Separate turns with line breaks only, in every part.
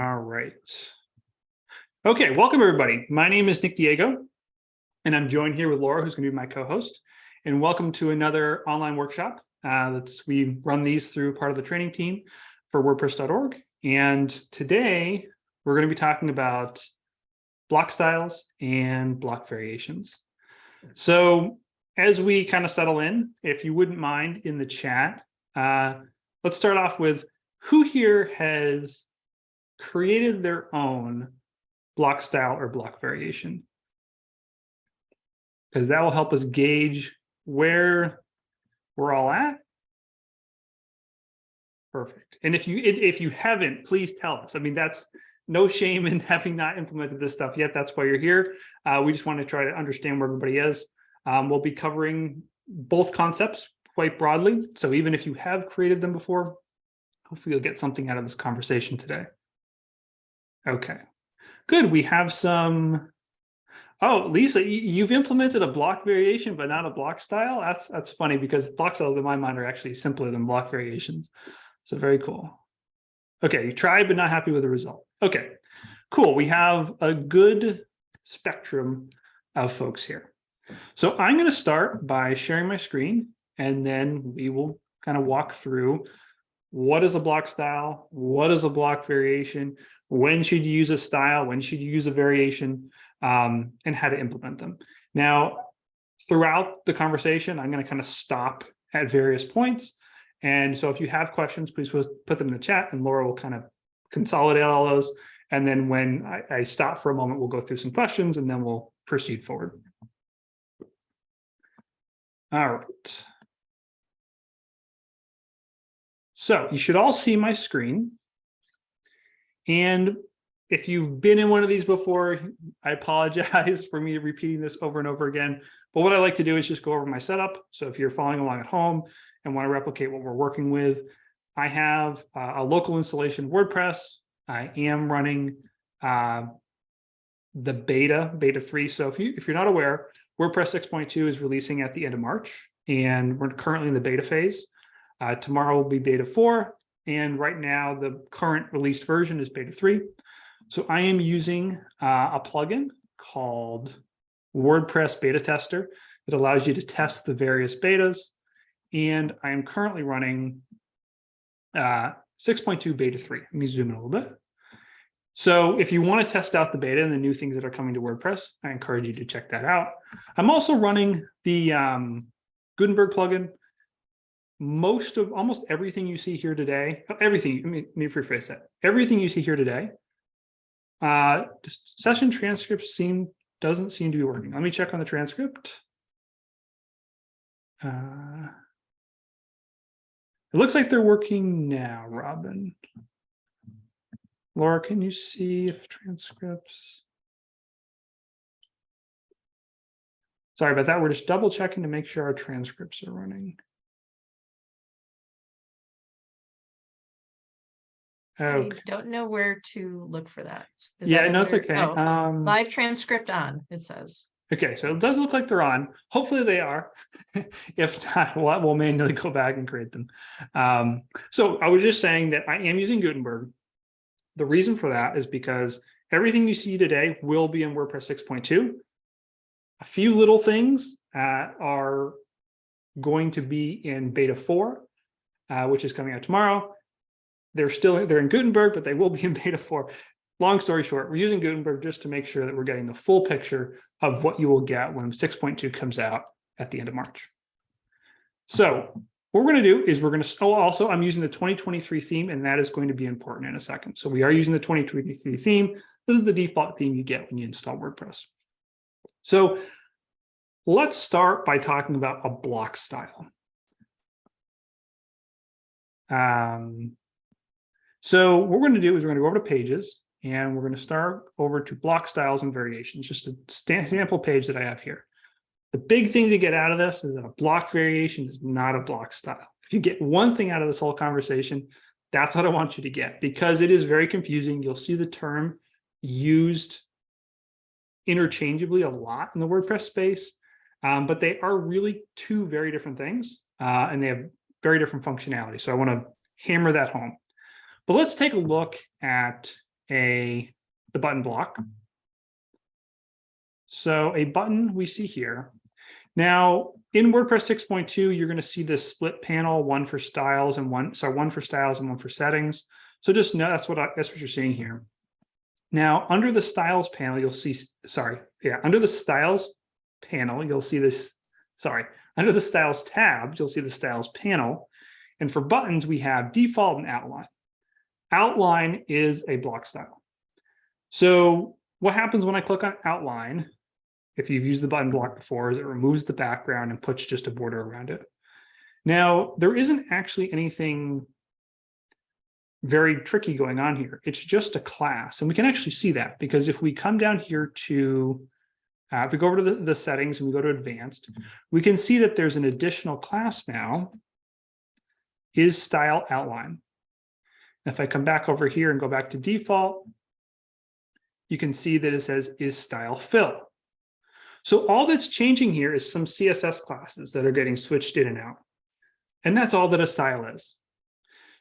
All right. Okay, welcome everybody. My name is Nick Diego, and I'm joined here with Laura, who's going to be my co-host. And welcome to another online workshop. Uh, that's we run these through part of the training team for WordPress.org. And today we're going to be talking about block styles and block variations. So as we kind of settle in, if you wouldn't mind in the chat, uh, let's start off with who here has created their own block style or block variation? Because that will help us gauge where we're all at. Perfect. And if you if you haven't, please tell us. I mean, that's no shame in having not implemented this stuff yet. That's why you're here. Uh, we just want to try to understand where everybody is. Um, we'll be covering both concepts quite broadly. So even if you have created them before, hopefully you'll get something out of this conversation today. Okay, good. We have some. Oh, Lisa, you've implemented a block variation, but not a block style. That's that's funny because block styles in my mind are actually simpler than block variations. So very cool. Okay, you tried, but not happy with the result. Okay, cool. We have a good spectrum of folks here. So I'm going to start by sharing my screen, and then we will kind of walk through what is a block style, what is a block variation, when should you use a style, when should you use a variation, um, and how to implement them. Now, throughout the conversation, I'm going to kind of stop at various points. And so if you have questions, please put them in the chat and Laura will kind of consolidate all those. And then when I, I stop for a moment, we'll go through some questions and then we'll proceed forward. All right. So you should all see my screen. And if you've been in one of these before, I apologize for me repeating this over and over again. But what I like to do is just go over my setup. So if you're following along at home and want to replicate what we're working with, I have uh, a local installation WordPress. I am running uh, the beta, beta 3. So if, you, if you're not aware, WordPress 6.2 is releasing at the end of March, and we're currently in the beta phase. Uh, tomorrow will be beta four, and right now the current released version is beta three. So I am using uh, a plugin called WordPress Beta Tester. It allows you to test the various betas, and I am currently running uh, 6.2 beta 3. Let me zoom in a little bit. So if you want to test out the beta and the new things that are coming to WordPress, I encourage you to check that out. I'm also running the um, Gutenberg plugin most of almost everything you see here today, everything, let me, let me rephrase that. Everything you see here today, uh, session transcripts seem, doesn't seem to be working. Let me check on the transcript. Uh, it looks like they're working now, Robin. Laura, can you see if transcripts? Sorry about that. We're just double checking to make sure our transcripts are running.
I don't know where to look for that. Is
Yeah,
that
no, it's
under-
okay.
oh,
Um,
Live transcript on, it says.
okay, so it does look like they're on. Hopefully they are. If not, we'll, we'll manually go back and create them. Um, so I was just saying that I am using Gutenberg. The reason for that is because everything you see today will be in WordPress 6.2. A few little things uh, are going to be in beta 4, uh, which is coming out tomorrow. They're still they're in Gutenberg, but they will be in beta 4. Long story short, we're using Gutenberg just to make sure that we're getting the full picture of what you will get when 6.2 comes out at the end of March. So what we're going to do is we're going to, oh, also I'm using the 2023 theme, and that is going to be important in a second. So we are using the 2023 theme. This is the default theme you get when you install WordPress. So let's start by talking about a block style. Um, so what we're going to do is we're going to go over to pages and we're going to start over to block styles and variations, just a sample page that I have here. The big thing to get out of this is that a block variation is not a block style. If you get one thing out of this whole conversation, that's what I want you to get because it is very confusing. You'll see the term used interchangeably a lot in the WordPress space, um, but they are really two very different things uh, and they have very different functionality. So I want to hammer that home. But let's take a look at a, the button block. So a button we see here. Now, in WordPress 6.2, you're going to see this split panel, one for styles and one, sorry, one for styles and one for settings. So just know that's what I, that's what you're seeing here. Now, under the styles panel, you'll see, sorry, yeah, under the styles panel, you'll see this, sorry, under the styles tab, you'll see the styles panel. And for buttons, we have default and outline. Outline is a block style. So what happens when I click on outline, if you've used the button block before, is it removes the background and puts just a border around it. Now, there isn't actually anything very tricky going on here. It's just a class. And we can actually see that because if we come down here to, uh, if we go over to the, the settings and we go to advanced, we can see that there's an additional class now is style outline. If I come back over here and go back to default, you can see that it says is style fill. So all that's changing here is some CSS classes that are getting switched in and out. And that's all that a style is.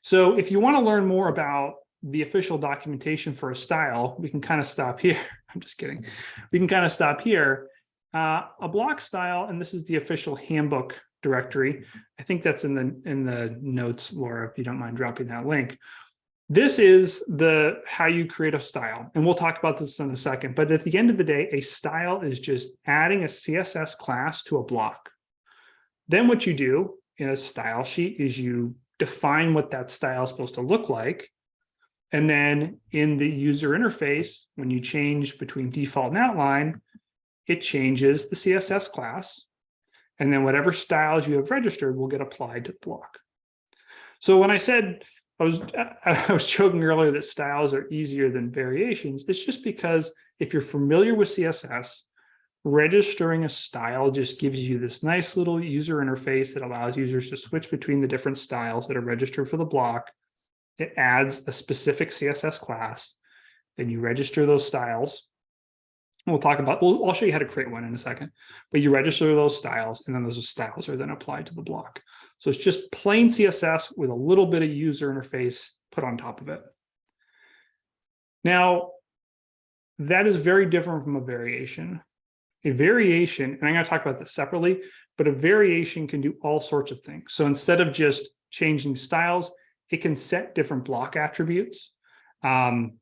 So if you want to learn more about the official documentation for a style, we can kind of stop here. I'm just kidding. We can kind of stop here. Uh, a block style, and this is the official handbook directory. I think that's in the in the notes, Laura, if you don't mind dropping that link. This is the how you create a style, and we'll talk about this in a second. But at the end of the day, a style is just adding a CSS class to a block. Then what you do in a style sheet is you define what that style is supposed to look like. And then in the user interface, when you change between default and outline, it changes the CSS class. And then whatever styles you have registered will get applied to the block. So when I said I was I was joking earlier that styles are easier than variations. It's just because if you're familiar with CSS, registering a style just gives you this nice little user interface that allows users to switch between the different styles that are registered for the block. It adds a specific CSS class. and you register those styles. We'll talk about, we'll, I'll show you how to create one in a second, but you register those styles and then those styles are then applied to the block. So it's just plain CSS with a little bit of user interface put on top of it. Now, that is very different from a variation. A variation, and I'm going to talk about this separately, but a variation can do all sorts of things. So instead of just changing styles, it can set different block attributes. Um,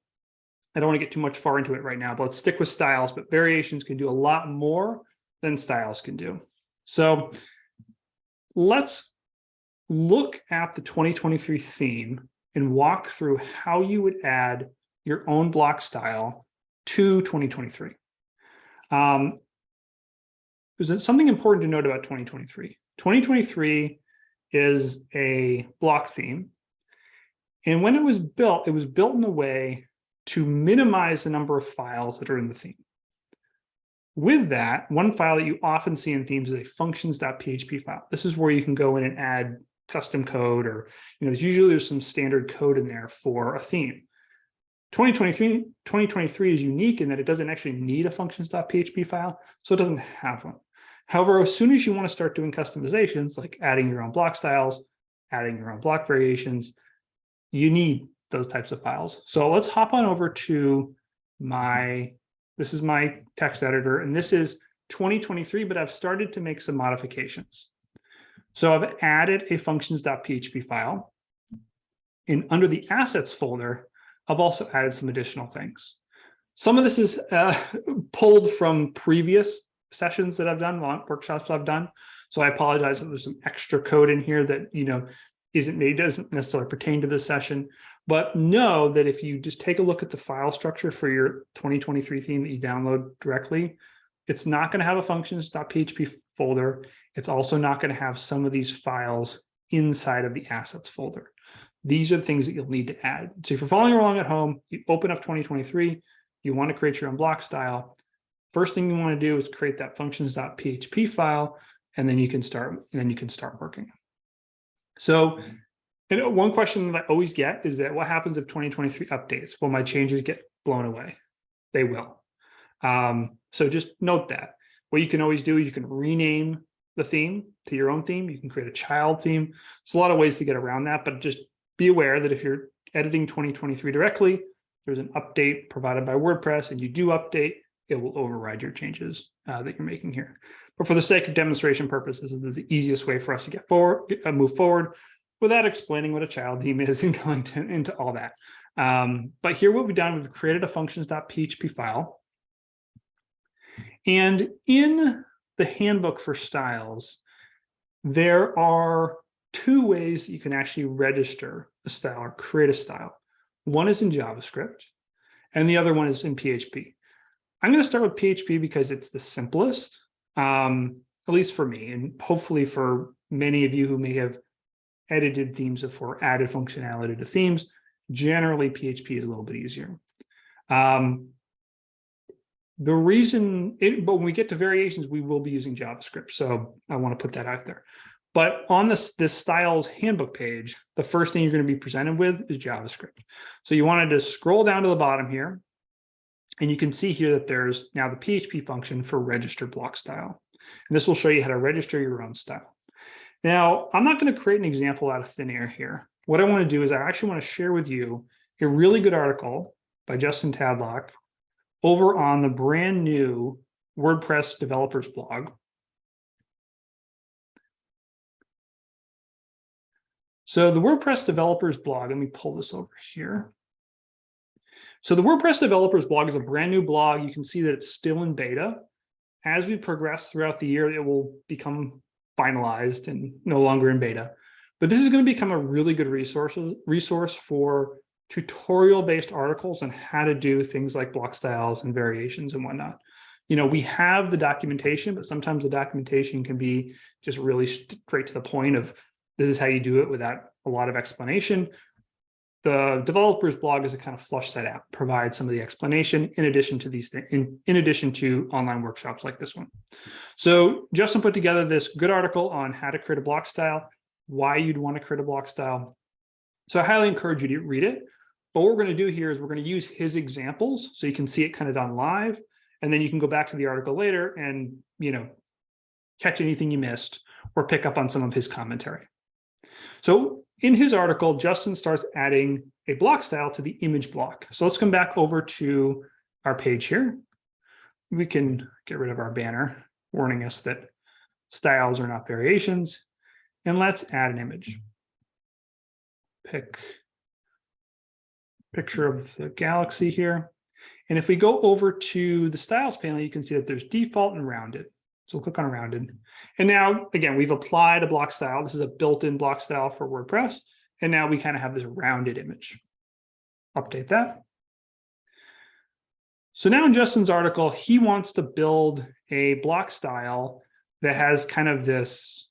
I don't want to get too much far into it right now, but let's stick with styles, but variations can do a lot more than styles can do. So let's look at the 2023 theme and walk through how you would add your own block style to 2023. Um, there's something important to note about 2023. 2023 is a block theme. And when it was built, it was built in a way to minimize the number of files that are in the theme. With that, one file that you often see in themes is a functions.php file. This is where you can go in and add custom code or, you know, usually there's some standard code in there for a theme. 2023, 2023 is unique in that it doesn't actually need a functions.php file, so it doesn't have one. However, as soon as you want to start doing customizations, like adding your own block styles, adding your own block variations, you need those types of files. So let's hop on over to my, this is my text editor, and this is 2023, but I've started to make some modifications. So I've added a functions.php file. And under the assets folder, I've also added some additional things. Some of this is uh, pulled from previous sessions that I've done, workshops I've done. So I apologize if there's some extra code in here that, you know, isn't maybe doesn't necessarily pertain to this session, but know that if you just take a look at the file structure for your 2023 theme that you download directly, it's not going to have a functions.php folder. It's also not going to have some of these files inside of the assets folder. These are the things that you'll need to add. So if you're following along at home, you open up 2023, you want to create your own block style. First thing you want to do is create that functions.php file, and then you can start, and then you can start working. So and one question that I always get is that what happens if 2023 updates? Will my changes get blown away? They will. Um, so just note that. What you can always do is you can rename the theme to your own theme. You can create a child theme. There's a lot of ways to get around that, but just be aware that if you're editing 2023 directly, there's an update provided by WordPress and you do update, it will override your changes uh, that you're making here. But for the sake of demonstration purposes, this is the easiest way for us to get forward, uh, move forward without explaining what a child theme is and going to, into all that. Um, but here what we've done, we've created a functions.php file. And in the handbook for styles, there are two ways you can actually register a style or create a style. One is in JavaScript and the other one is in PHP. I'm going to start with PHP because it's the simplest, um, at least for me, and hopefully for many of you who may have edited themes before, added functionality to themes. Generally, PHP is a little bit easier. Um, the reason, it, but when we get to variations, we will be using JavaScript. So I want to put that out there. But on this, this styles handbook page, the first thing you're going to be presented with is JavaScript. So you wanted to scroll down to the bottom here. And you can see here that there's now the PHP function for register block style. And this will show you how to register your own style. Now, I'm not going to create an example out of thin air here. What I want to do is I actually want to share with you a really good article by Justin Tadlock over on the brand new WordPress developers blog. So the WordPress developers blog, let me pull this over here. So the WordPress developers blog is a brand new blog. You can see that it's still in beta. As we progress throughout the year, it will become finalized and no longer in beta. But this is going to become a really good resource, resource for tutorial-based articles on how to do things like block styles and variations and whatnot. You know, we have the documentation, but sometimes the documentation can be just really straight to the point of this is how you do it without a lot of explanation. The developers blog is a kind of flush that out, provide some of the explanation in addition to these things, in, in addition to online workshops like this one. So Justin put together this good article on how to create a block style, why you'd want to create a block style. So I highly encourage you to read it. But what we're going to do here is we're going to use his examples so you can see it kind of done live. And then you can go back to the article later and, you know, catch anything you missed or pick up on some of his commentary. So in his article, Justin starts adding a block style to the image block. So let's come back over to our page here. We can get rid of our banner warning us that styles are not variations. And let's add an image. Pick picture of the galaxy here. And if we go over to the styles panel, you can see that there's default and rounded. So we'll click on rounded. And now, again, we've applied a block style. This is a built-in block style for WordPress. And now we kind of have this rounded image. Update that. So now in Justin's article, he wants to build a block style that has kind of this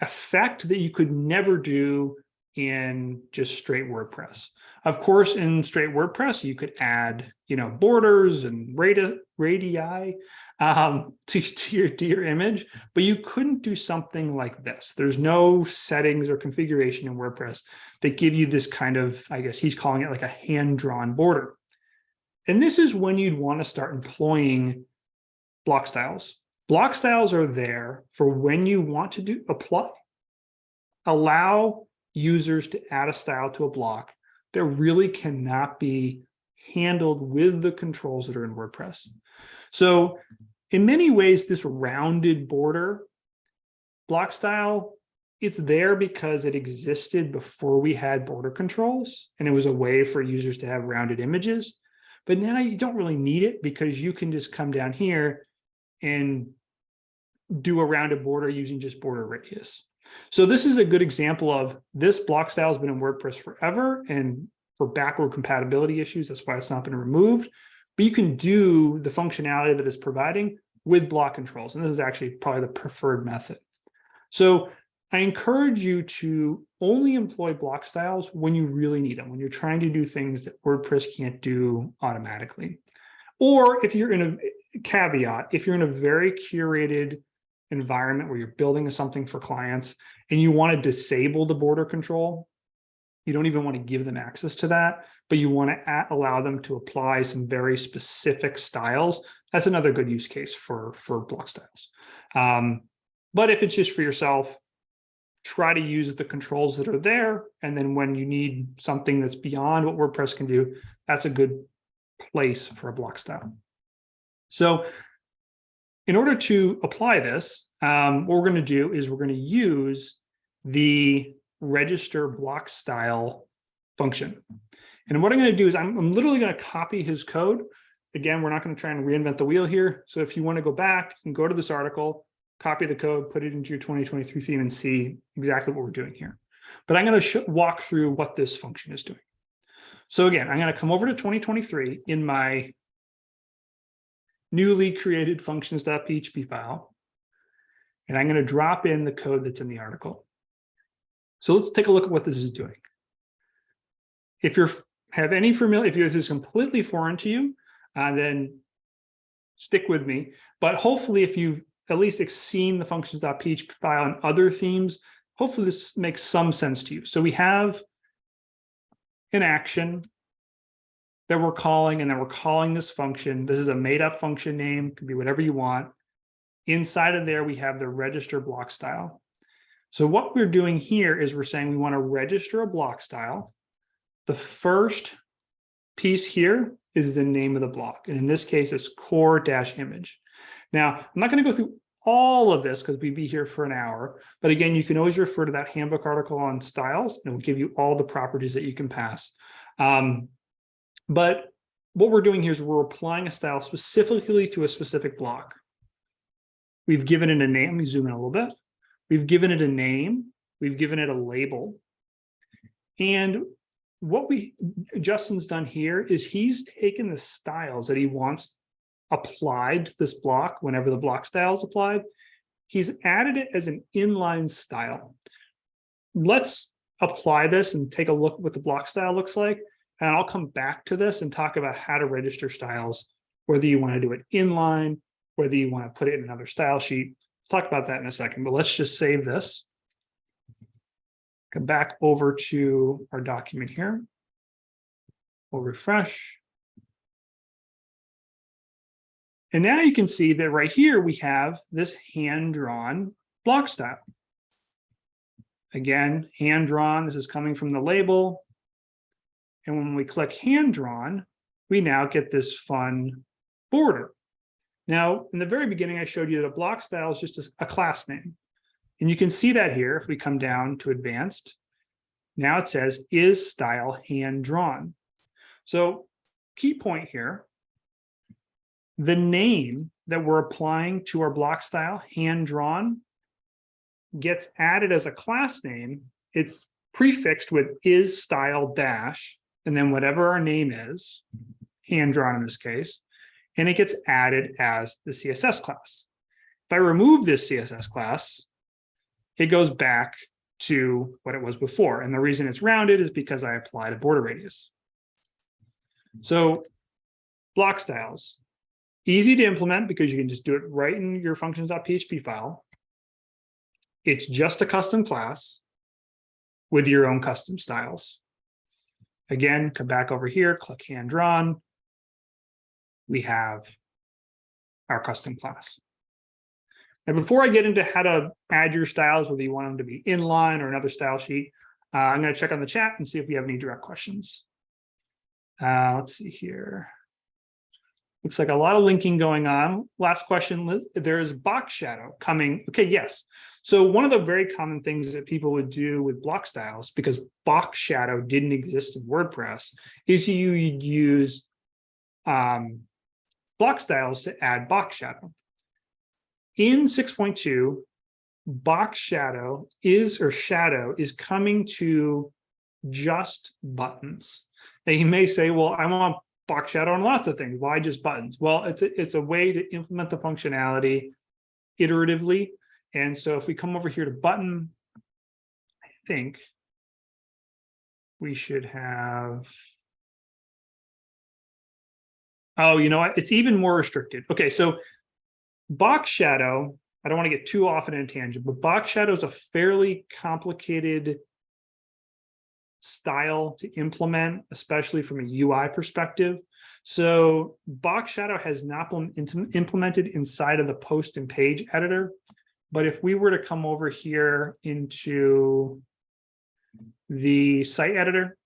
effect that you could never do in just straight WordPress. Of course, in straight WordPress, you could add, you know, borders and radii, radii um, to, to, your, to your image, but you couldn't do something like this. There's no settings or configuration in WordPress that give you this kind of, I guess he's calling it like a hand-drawn border. And this is when you'd want to start employing block styles. Block styles are there for when you want to do apply, allow users to add a style to a block that really cannot be handled with the controls that are in WordPress. So in many ways, this rounded border block style, it's there because it existed before we had border controls and it was a way for users to have rounded images. But now you don't really need it because you can just come down here and do a rounded border using just border radius. So this is a good example of this block style has been in WordPress forever and for backward compatibility issues, that's why it's not been removed. But you can do the functionality that it's providing with block controls. And this is actually probably the preferred method. So I encourage you to only employ block styles when you really need them, when you're trying to do things that WordPress can't do automatically. Or if you're in a caveat, if you're in a very curated environment where you're building something for clients and you want to disable the border control, you don't even want to give them access to that, but you want to allow them to apply some very specific styles. That's another good use case for, for block styles. Um, but if it's just for yourself, try to use the controls that are there. And then when you need something that's beyond what WordPress can do, that's a good place for a block style. So in order to apply this, um, what we're going to do is we're going to use the register block style function. And what I'm going to do is I'm, I'm literally going to copy his code. Again, we're not going to try and reinvent the wheel here. So if you want to go back and go to this article, copy the code, put it into your 2023 theme and see exactly what we're doing here. But I'm going to walk through what this function is doing. So again, I'm going to come over to 2023 in my newly created functions.php file. And I'm going to drop in the code that's in the article. So let's take a look at what this is doing. If you're have any familiar, if this is completely foreign to you, uh, then stick with me. But hopefully, if you've at least seen the functions.php file and other themes, hopefully this makes some sense to you. So we have an action that we're calling, and then we're calling this function. This is a made up function name, could be whatever you want. Inside of there, we have the register block style. So what we're doing here is we're saying we want to register a block style. The first piece here is the name of the block. And in this case, it's core dash image. Now, I'm not going to go through all of this because we'd be here for an hour. But again, you can always refer to that handbook article on styles and it will give you all the properties that you can pass. Um, but what we're doing here is we're applying a style specifically to a specific block. We've given it a name. Let me zoom in a little bit. We've given it a name. We've given it a label. And what we Justin's done here is he's taken the styles that he wants applied to this block whenever the block style is applied. He's added it as an inline style. Let's apply this and take a look at what the block style looks like. And I'll come back to this and talk about how to register styles, whether you want to do it inline, whether you want to put it in another style sheet. We'll talk about that in a second, but let's just save this. Come back over to our document here. We'll refresh. And now you can see that right here we have this hand-drawn block style. Again, hand-drawn, this is coming from the label. And when we click hand-drawn, we now get this fun border. Now, in the very beginning, I showed you that a block style is just a, a class name. And you can see that here if we come down to advanced. Now it says is style hand-drawn. So key point here the name that we're applying to our block style, hand drawn, gets added as a class name. It's prefixed with is style dash, and then whatever our name is, hand drawn in this case, and it gets added as the CSS class. If I remove this CSS class, it goes back to what it was before. And the reason it's rounded is because I applied a border radius. So block styles, Easy to implement because you can just do it right in your functions.php file. It's just a custom class with your own custom styles. Again, come back over here, click hand drawn. We have our custom class. And before I get into how to add your styles, whether you want them to be inline or another style sheet, uh, I'm going to check on the chat and see if we have any direct questions. Uh, let's see here. Looks like a lot of linking going on. Last question, there's box shadow coming. Okay, yes. So one of the very common things that people would do with block styles, because box shadow didn't exist in WordPress, is you'd use um, block styles to add box shadow. In 6.2, box shadow is, or shadow is coming to just buttons. Now you may say, well, I want box shadow on lots of things. Why just buttons? Well, it's a, it's a way to implement the functionality iteratively. And so if we come over here to button, I think we should have. Oh, you know what? It's even more restricted. Okay, so box shadow, I don't want to get too often in a tangent, but box shadow is a fairly complicated style to implement, especially from a UI perspective. So box shadow has not been implemented inside of the post and page editor. But if we were to come over here into the site editor,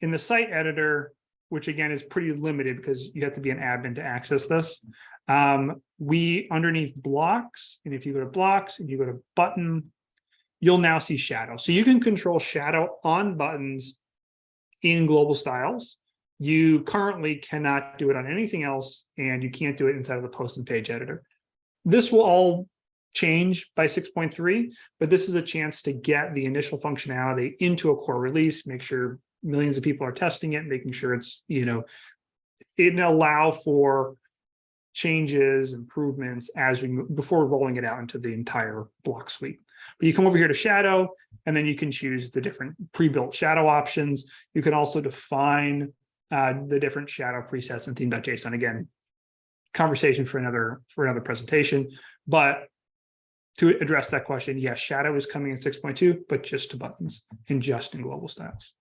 in the site editor, which again is pretty limited because you have to be an admin to access this. Um, we underneath blocks, and if you go to blocks and you go to button, you'll now see shadow. So you can control shadow on buttons in global styles. You currently cannot do it on anything else, and you can't do it inside of the post and page editor. This will all change by 6.3, but this is a chance to get the initial functionality into a core release, make sure millions of people are testing it, making sure it's, you know, it allow for changes, improvements as we before rolling it out into the entire block suite. But you come over here to shadow, and then you can choose the different pre-built shadow options. You can also define uh, the different shadow presets and theme.json. Again, conversation for another for another presentation. But to address that question, yes, shadow is coming in 6.2, but just to buttons and just in global styles.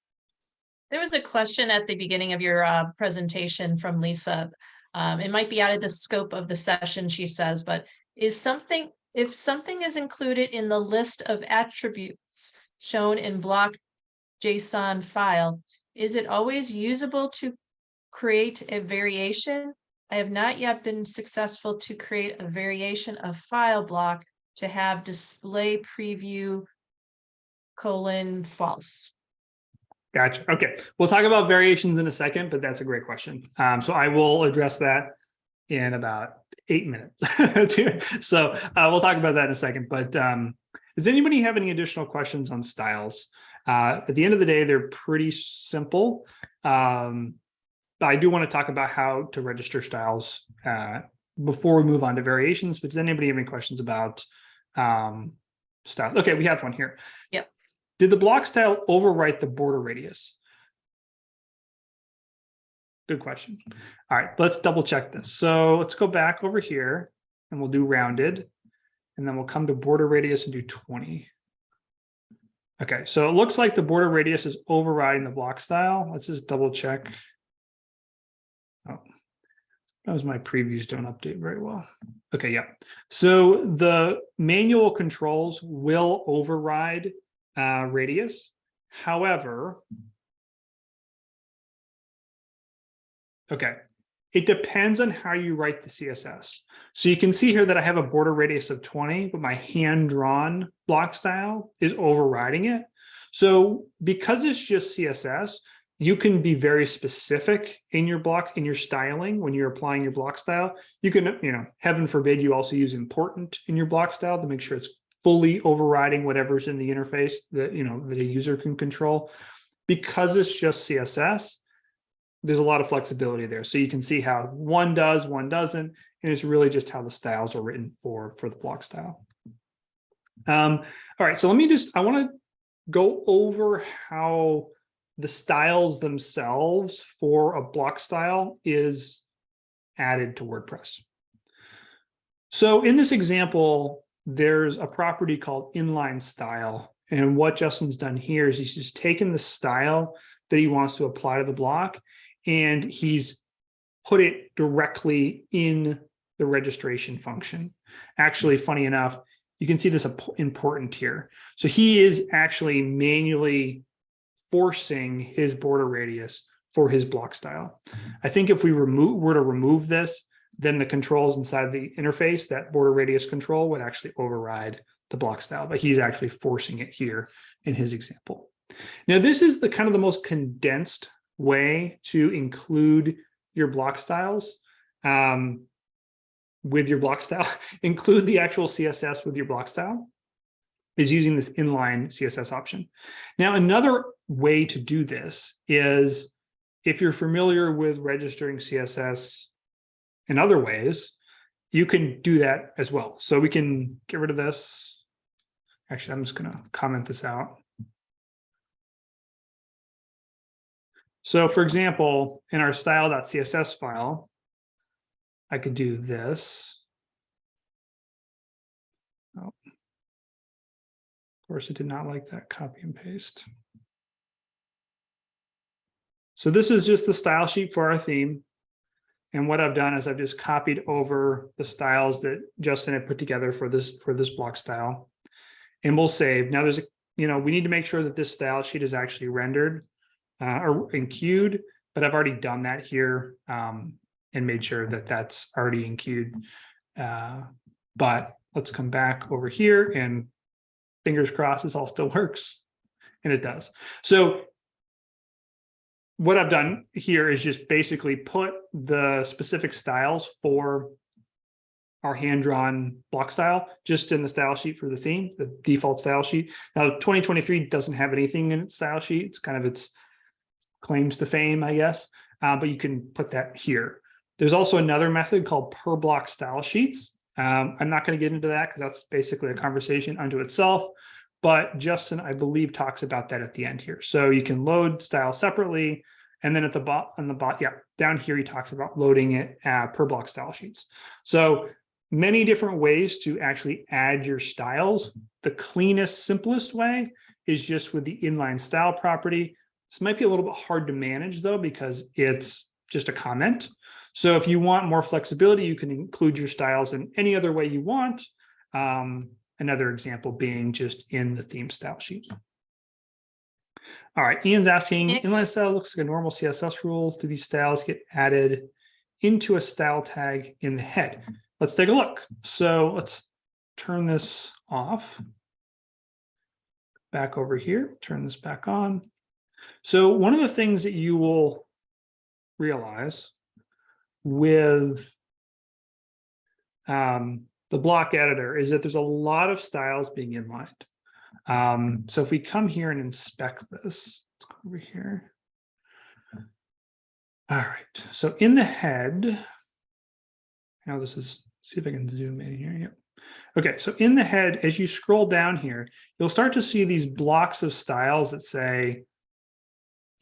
There was a question at the beginning of your uh, presentation from Lisa. Um, it might be out of the scope of the session, she says, but is something, if something is included in the list of attributes shown in block JSON file, is it always usable to create a variation? I have not yet been successful to create a variation of file block to have display preview colon false.
Gotcha. Okay, we'll talk about variations in a second, but that's a great question. Um, so I will address that in about eight minutes. so uh, we'll talk about that in a second. But um, does anybody have any additional questions on styles? Uh, at the end of the day, they're pretty simple. Um, I do want to talk about how to register styles uh, before we move on to variations. But does anybody have any questions about um, style? Okay, we have one here.
Yep.
Did the block style overwrite the border radius? Good question. All right, let's double check this. So let's go back over here and we'll do rounded. And then we'll come to border radius and do 20. Okay, so it looks like the border radius is overriding the block style. Let's just double check. Oh, those my previews don't update very well. Okay, yeah. So the manual controls will override uh, radius. However, okay, it depends on how you write the CSS. So you can see here that I have a border radius of 20, but my hand-drawn block style is overriding it. So because it's just CSS, you can be very specific in your block, in your styling when you're applying your block style. You can, you know, heaven forbid you also use important in your block style to make sure it's fully overriding whatever's in the interface that you know that a user can control because it's just css there's a lot of flexibility there so you can see how one does one doesn't and it's really just how the styles are written for for the block style um all right so let me just i want to go over how the styles themselves for a block style is added to wordpress so in this example there's a property called inline style. And what Justin's done here is he's just taken the style that he wants to apply to the block and he's put it directly in the registration function. Actually, funny enough, you can see this important here. So he is actually manually forcing his border radius for his block style. I think if we remove were to remove this, then the controls inside the interface, that border radius control would actually override the block style, but he's actually forcing it here in his example. Now, this is the kind of the most condensed way to include your block styles um, with your block style, include the actual CSS with your block style is using this inline CSS option. Now, another way to do this is if you're familiar with registering CSS in other ways, you can do that as well. So we can get rid of this. Actually, I'm just going to comment this out. So for example, in our style.css file, I could do this. Oh. Of course, it did not like that copy and paste. So this is just the style sheet for our theme. And what I've done is I've just copied over the styles that Justin had put together for this, for this block style. And we'll save. Now there's, a you know, we need to make sure that this style sheet is actually rendered uh, or enqueued, but I've already done that here um, and made sure that that's already enqueued. Uh, but let's come back over here and fingers crossed this all still works. And it does. So what I've done here is just basically put the specific styles for our hand-drawn block style just in the style sheet for the theme, the default style sheet. Now, 2023 doesn't have anything in its style sheet. It's kind of its claims to fame, I guess, uh, but you can put that here. There's also another method called per block style sheets. Um, I'm not going to get into that because that's basically a conversation unto itself. But Justin, I believe, talks about that at the end here. So you can load style separately. And then at the bot on the bot, yeah, down here, he talks about loading it uh, per block style sheets. So many different ways to actually add your styles. The cleanest, simplest way is just with the inline style property. This might be a little bit hard to manage though, because it's just a comment. So if you want more flexibility, you can include your styles in any other way you want. Um, another example being just in the theme style sheet. All right, Ian's asking, inline style looks like a normal CSS rule. Do these styles get added into a style tag in the head? Let's take a look. So let's turn this off. Back over here, turn this back on. So one of the things that you will realize with um, the block editor is that there's a lot of styles being inlined. Um, so if we come here and inspect this, let's go over here. All right, so in the head, now this is, see if I can zoom in here. Yep. Okay, so in the head, as you scroll down here, you'll start to see these blocks of styles that say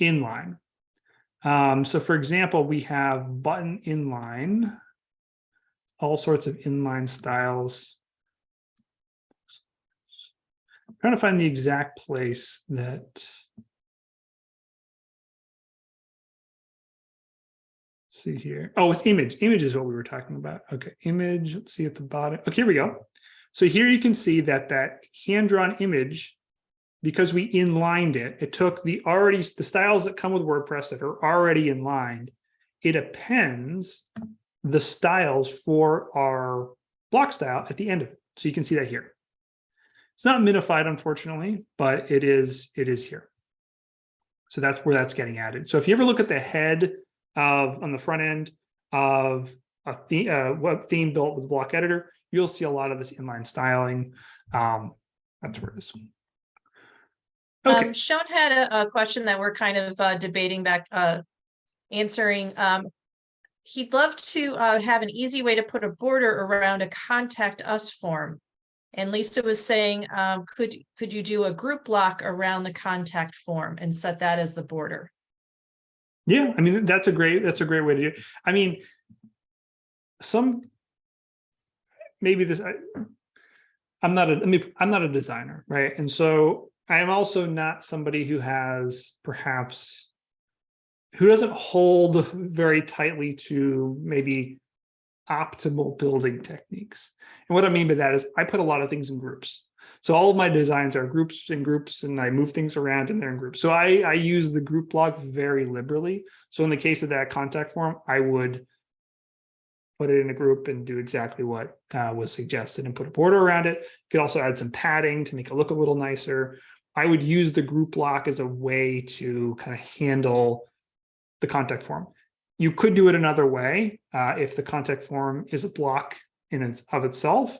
inline. Um, so for example, we have button inline, all sorts of inline styles. I'm trying to find the exact place that see here. Oh, it's image. Image is what we were talking about. Okay, image. Let's see at the bottom. Okay, here we go. So here you can see that that hand-drawn image, because we inlined it, it took the already the styles that come with WordPress that are already inlined. It appends the styles for our block style at the end of it. So you can see that here. It's not minified, unfortunately, but it is it is here. So that's where that's getting added. So if you ever look at the head of on the front end of a theme, uh, web theme built with block editor, you'll see a lot of this inline styling. Um, that's where it is. Okay,
Um, Sean had a, a question that we're kind of uh, debating back, uh, answering. Um, he'd love to uh, have an easy way to put a border around a contact us form. And Lisa was saying, um, could, could you do a group block around the contact form and set that as the border?
yeah, I mean, that's a great, that's a great way to do it. I mean, some, maybe this, I, I'm not a, I mean, I'm not a designer, right? And so I am also not somebody who has perhaps, who doesn't hold very tightly to maybe optimal building techniques. And what I mean by that is I put a lot of things in groups. So all of my designs are groups and groups and I move things around and they're in groups. So I, I use the group block very liberally. So in the case of that contact form, I would put it in a group and do exactly what uh, was suggested and put a border around it. You could also add some padding to make it look a little nicer. I would use the group block as a way to kind of handle the contact form. You could do it another way uh, if the contact form is a block in its of itself.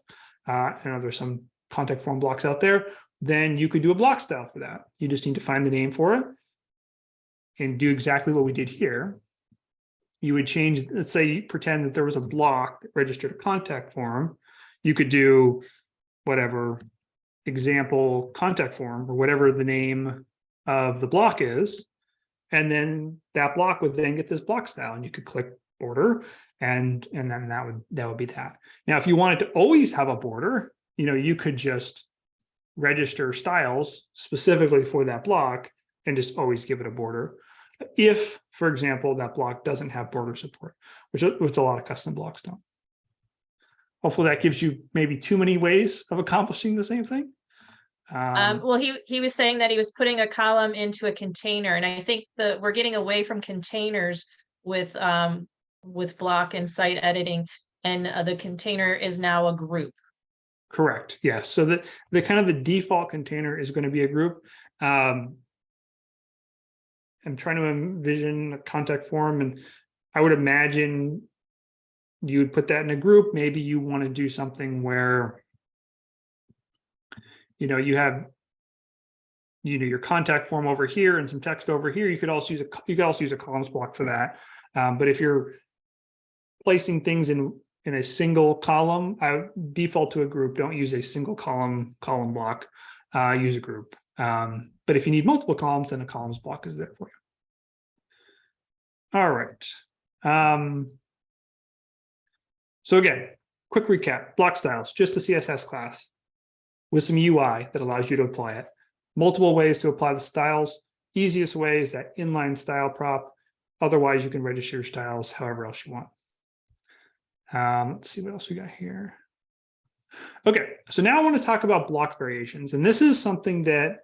Uh, I know there's some contact form blocks out there. Then you could do a block style for that. You just need to find the name for it and do exactly what we did here. You would change, let's say, pretend that there was a block that registered a contact form. You could do whatever example contact form or whatever the name of the block is. And then that block would then get this block style and you could click border and, and then that would, that would be that. Now, if you wanted to always have a border, you know, you could just register styles specifically for that block and just always give it a border. If, for example, that block doesn't have border support, which, which a lot of custom blocks don't. Hopefully that gives you maybe too many ways of accomplishing the same thing.
Um,
Um,
well, he, he was saying that he was putting a column into a container and I think that we're getting away from containers with, um, with block and site editing. And uh, the container is now a group.
Correct, yes. So the, the kind of the default container is going to be a group. Um, I'm trying to envision a contact form and I would imagine you would put that in a group. Maybe you want to do something where you know, you have you know, your contact form over here and some text over here. You could also use a, you could also use a columns block for that. Um, but if you're placing things in in a single column, I default to a group. Don't use a single column column block. Uh, use a group. Um, but if you need multiple columns, then a columns block is there for you. All right. Um, so again, quick recap: block styles, just a CSS class with some UI that allows you to apply it. Multiple ways to apply the styles. Easiest way is that inline style prop. Otherwise, you can register your styles however else you want. Um, let's see what else we got here. Okay, so now I want to talk about block variations. And this is something that,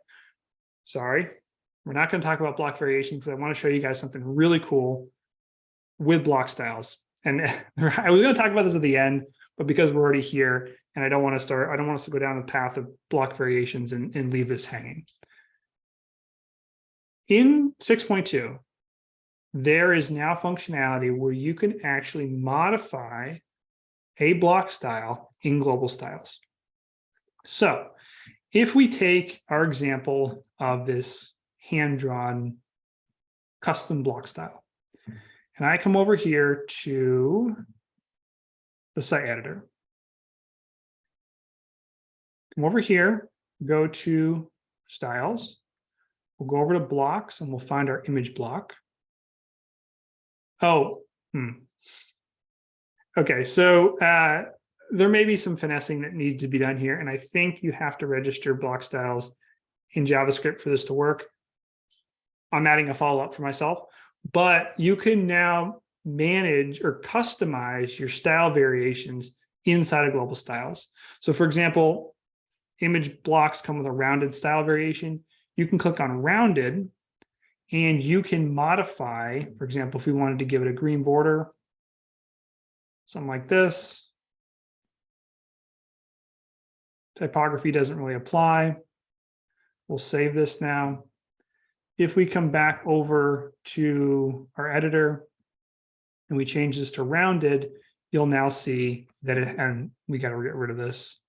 sorry, we're not going to talk about block variations because I want to show you guys something really cool with block styles. And I was going to talk about this at the end, but because we're already here and I don't want to start, I don't want us to go down the path of block variations and, and leave this hanging. In 6.2, there is now functionality where you can actually modify a block style in global styles. So if we take our example of this hand-drawn custom block style, and I come over here to the site editor. Come over here, go to styles. We'll go over to blocks and we'll find our image block. Oh, hmm. Okay, so uh, there may be some finessing that needs to be done here, and I think you have to register block styles in JavaScript for this to work. I'm adding a follow-up for myself, but you can now manage or customize your style variations inside of global styles. So for example, image blocks come with a rounded style variation. You can click on rounded and you can modify, for example, if we wanted to give it a green border, something like this. Typography doesn't really apply. We'll save this now. If we come back over to our editor and we change this to rounded, you'll now see that it, and we got to get rid of this.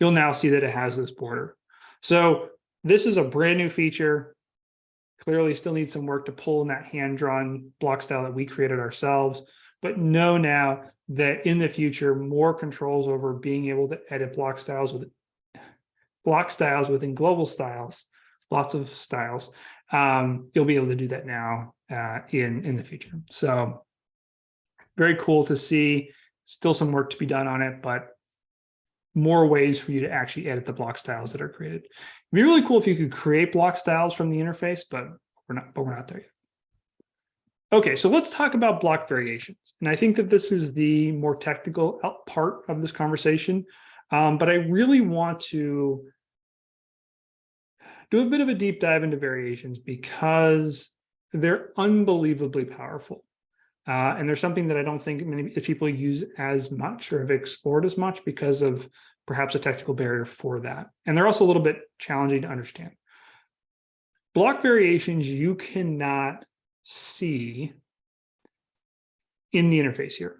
You'll now see that it has this border. So this is a brand new feature. Clearly still needs some work to pull in that hand-drawn block style that we created ourselves, but know now that in the future, more controls over being able to edit block styles with block styles within global styles, lots of styles. Um, you'll be able to do that now uh, in, in the future. So very cool to see, still some work to be done on it, but more ways for you to actually edit the block styles that are created. It'd be really cool if you could create block styles from the interface, but we're not, but we're not there yet. Okay, so let's talk about block variations. And I think that this is the more technical part of this conversation, um, but I really want to do a bit of a deep dive into variations because they're unbelievably powerful. Uh, and there's something that I don't think many people use as much or have explored as much because of perhaps a technical barrier for that. And they're also a little bit challenging to understand. Block variations you cannot see in the interface here.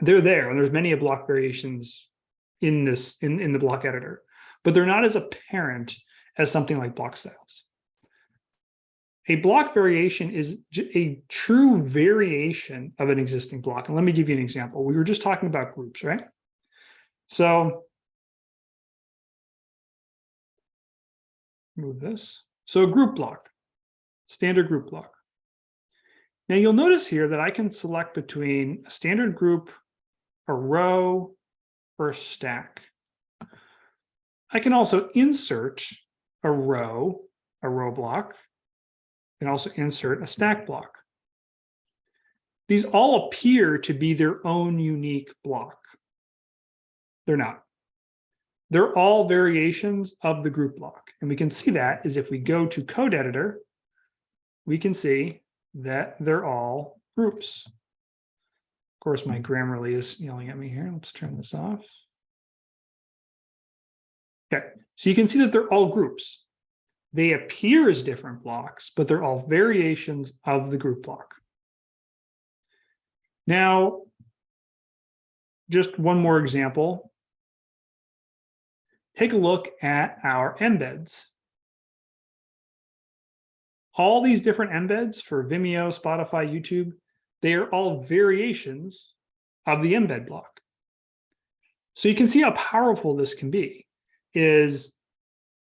They're there, and there's many block variations in this in, in the block editor, but they're not as apparent as something like block styles. A block variation is a true variation of an existing block. And let me give you an example. We were just talking about groups, right? So move this. So a group block, standard group block. Now you'll notice here that I can select between a standard group, a row, or a stack. I can also insert a row, a row block, can also insert a stack block. These all appear to be their own unique block. They're not. They're all variations of the group block. And we can see that is if we go to code editor, we can see that they're all groups. Of course, my hmm. Grammarly is yelling at me here. Let's turn this off. Okay, so you can see that they're all groups. They appear as different blocks, but they're all variations of the group block. Now, just one more example. Take a look at our embeds. All these different embeds for Vimeo, Spotify, YouTube, they are all variations of the embed block. So you can see how powerful this can be is,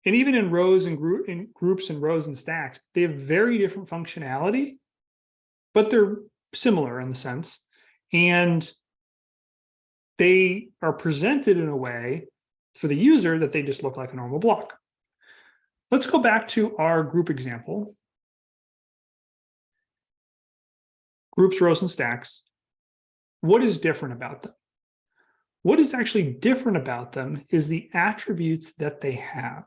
and even in rows and in groups and rows and stacks, they have very different functionality, but they're similar in the sense. And they are presented in a way for the user that they just look like a normal block. Let's go back to our group example. Groups, rows, and stacks. What is different about them? What is actually different about them is the attributes that they have.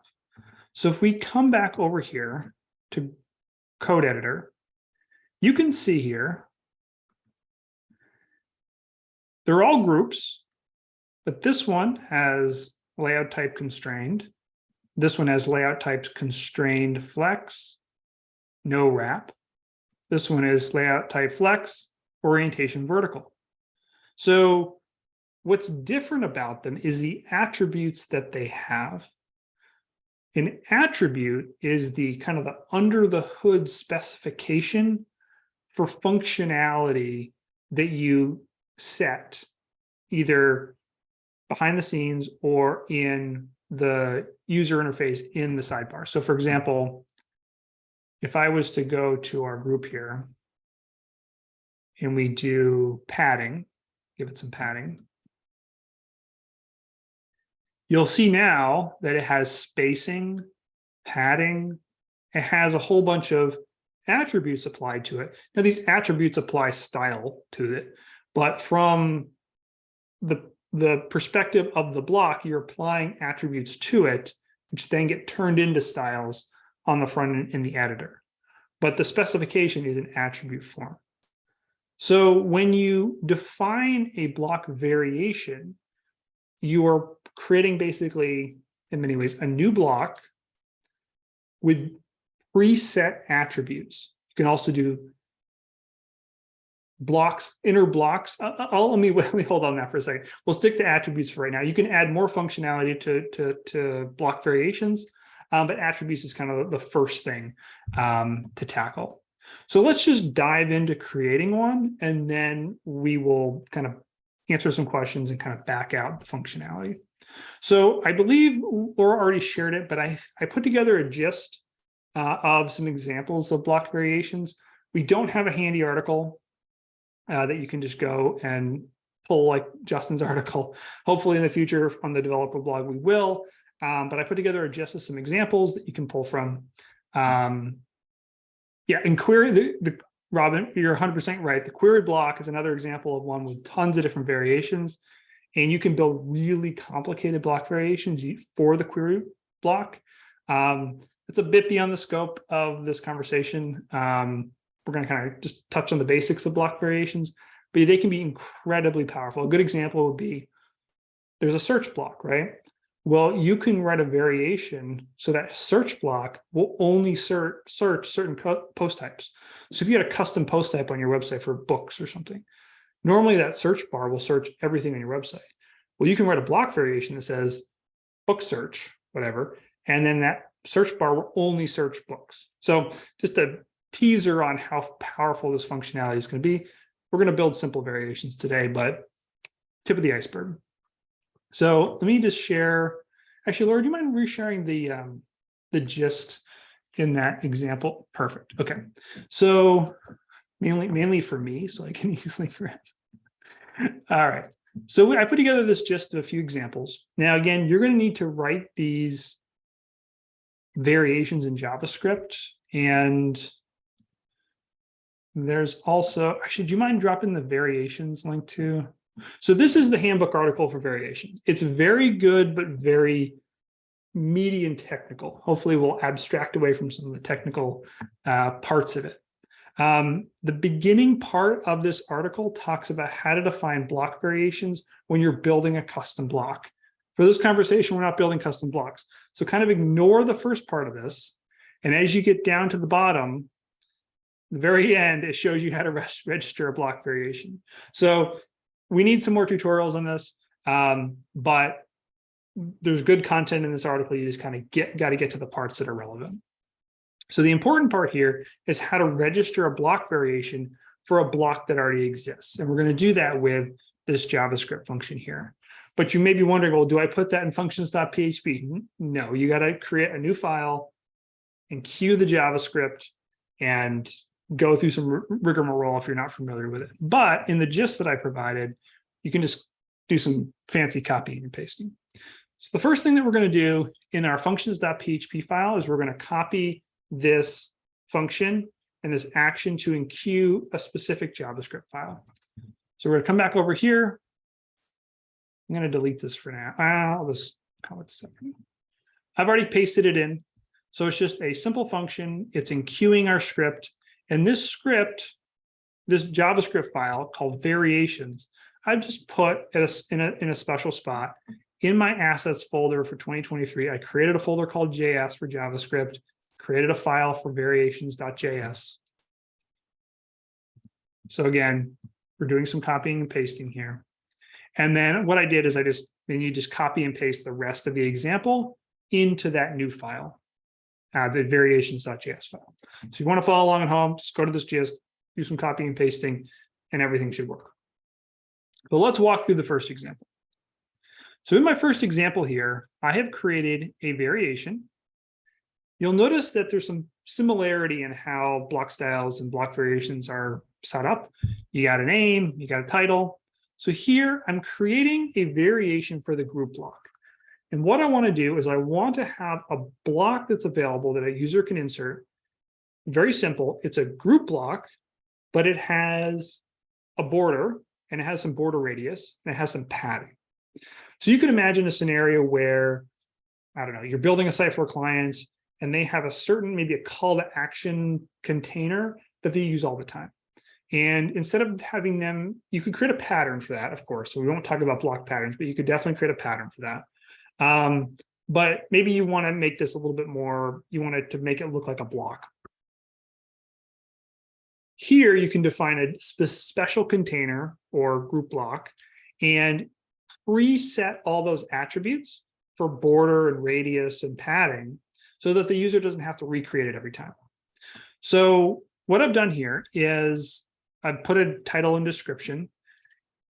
So if we come back over here to code editor, you can see here, they're all groups, but this one has layout type constrained. This one has layout types constrained flex, no wrap. This one is layout type flex, orientation vertical. So what's different about them is the attributes that they have. An attribute is the kind of the under the hood specification for functionality that you set either behind the scenes or in the user interface in the sidebar. So for example, if I was to go to our group here and we do padding, give it some padding, you'll see now that it has spacing, padding, it has a whole bunch of attributes applied to it. Now these attributes apply style to it, but from the, the perspective of the block, you're applying attributes to it, which then get turned into styles on the front end in the editor. But the specification is an attribute form. So when you define a block variation, you are creating basically, in many ways, a new block with preset attributes. You can also do blocks, inner blocks. Uh, I'll, let me let me hold on that for a second. We'll stick to attributes for right now. You can add more functionality to to to block variations, um, but attributes is kind of the first thing um, to tackle. So let's just dive into creating one, and then we will kind of answer some questions and kind of back out the functionality. So I believe Laura already shared it, but I, I put together a gist uh, of some examples of block variations. We don't have a handy article uh, that you can just go and pull like Justin's article. Hopefully in the future on the developer blog, we will. Um, but I put together just some examples that you can pull from. Um, yeah, and query the, the Robin, you're 100% right. The query block is another example of one with tons of different variations. And you can build really complicated block variations for the query block. Um, it's a bit beyond the scope of this conversation. Um, we're going to kind of just touch on the basics of block variations, but they can be incredibly powerful. A good example would be there's a search block, right? Well, you can write a variation so that search block will only search, search certain post types. So if you had a custom post type on your website for books or something, normally that search bar will search everything on your website. Well, you can write a block variation that says book search, whatever, and then that search bar will only search books. So just a teaser on how powerful this functionality is going to be. We're going to build simple variations today, but tip of the iceberg. So let me just share. Actually, Laura, do you mind resharing the um, the gist in that example? Perfect. Okay. So mainly mainly for me, so I can easily grab. All right. So I put together this gist of a few examples. Now, again, you're going to need to write these variations in JavaScript and There's also, actually, do you mind dropping the variations link to? So this is the handbook article for variations. It's very good, but very meaty and technical. Hopefully we'll abstract away from some of the technical uh, parts of it. Um, the beginning part of this article talks about how to define block variations when you're building a custom block. For this conversation, we're not building custom blocks. So kind of ignore the first part of this. And as you get down to the bottom, the very end, it shows you how to register a block variation. So we need some more tutorials on this, um, but there's good content in this article. You just kind of get got to get to the parts that are relevant. So the important part here is how to register a block variation for a block that already exists. And we're going to do that with this JavaScript function here. But you may be wondering, well, do I put that in functions.php? No, you got to create a new file and queue the JavaScript and go through some rigmarole if you're not familiar with it. But in the gist that I provided, you can just do some fancy copying and pasting. So the first thing that we're going to do in our functions.php file is we're going to copy this function and this action to enqueue a specific JavaScript file. So we're going to come back over here. I'm going to delete this for now. I'll just call it separate. I've already pasted it in. So it's just a simple function. It's enqueuing our script. And this script, this JavaScript file called variations, I've just put it in a, in a special spot in my assets folder for 2023. I created a folder called JS for JavaScript, created a file for variations.js. So again, we're doing some copying and pasting here. And then what I did is I just, then you just copy and paste the rest of the example into that new file, uh, the variations.js file. So you want to follow along at home, just go to this JS, do some copying and pasting, and everything should work. But let's walk through the first example. So in my first example here, I have created a variation. You'll notice that there's some similarity in how block styles and block variations are set up. You got a name, you got a title. So here I'm creating a variation for the group block. And what I want to do is I want to have a block that's available that a user can insert. Very simple. It's a group block, but it has a border and it has some border radius and it has some padding. So you could imagine a scenario where, I don't know, you're building a site for clients and they have a certain, maybe a call to action container that they use all the time. And instead of having them, you could create a pattern for that, of course. So we won't talk about block patterns, but you could definitely create a pattern for that. Um, but maybe you want to make this a little bit more, you want it to make it look like a block. Here you can define a spe special container or group block and preset all those attributes for border and radius and padding so that the user doesn't have to recreate it every time. So what I've done here is I've put a title and description.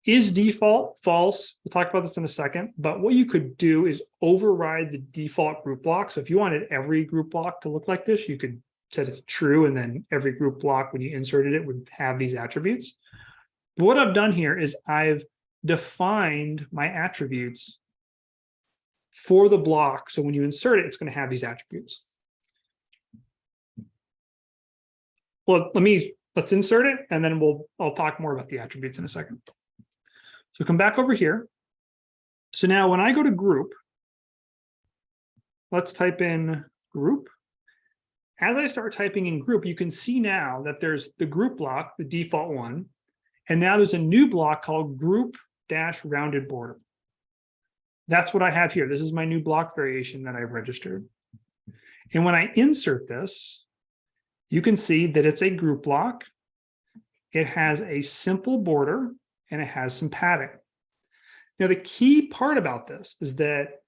Is default false? We'll talk about this in a second, but what you could do is override the default group block. So if you wanted every group block to look like this, you could set it to true and then every group block when you inserted it would have these attributes. But what I've done here is I've defined my attributes for the block. So when you insert it, it's going to have these attributes. Well, let me, let's insert it and then we'll, I'll talk more about the attributes in a second. So come back over here. So now when I go to group, let's type in group. As I start typing in group, you can see now that there's the group block, the default one, and now there's a new block called group dash rounded border. That's what I have here. This is my new block variation that I've registered. And when I insert this, you can see that it's a group block. It has a simple border and it has some padding. Now, the key part about this is that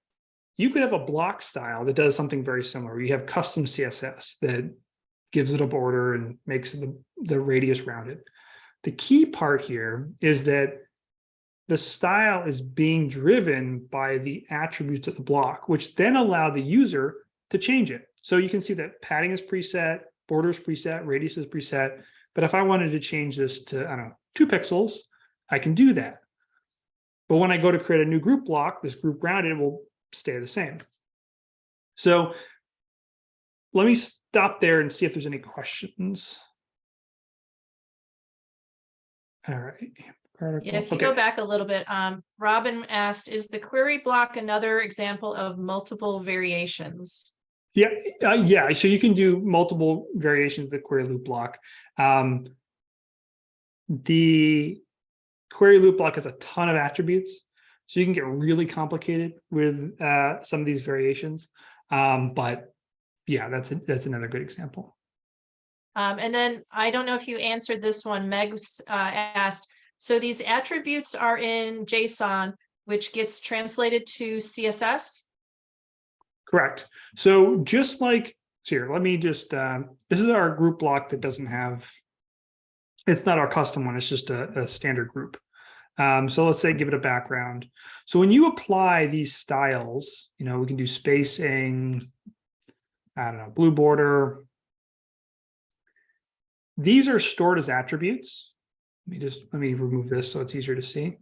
you could have a block style that does something very similar. You have custom CSS that gives it a border and makes the, the radius rounded. The key part here is that the style is being driven by the attributes of the block, which then allow the user to change it. So you can see that padding is preset, borders preset, radius is preset. But if I wanted to change this to, I don't know, two pixels, I can do that. But when I go to create a new group block, this group rounded will stay the same. So let me stop there and see if there's any questions. All right.
Yeah, if you go back a little bit, um, Robin asked, is the query block another example of multiple variations?
Yeah, uh, yeah, so you can do multiple variations of the query loop block. Um, the query loop block has a ton of attributes, so you can get really complicated with uh, some of these variations. Um, but yeah, that's a, that's another good example.
Um, and then I don't know if you answered this one, Meg's uh, asked, so these attributes are in JSON, which gets translated to CSS?
Correct. So just like, so here, let me just, um, this is our group block that doesn't have, it's not our custom one, it's just a, a standard group. Um, so let's say give it a background. So when you apply these styles, you know, we can do spacing, I don't know, blue border. These are stored as attributes. Let me just, let me remove this so it's easier to see.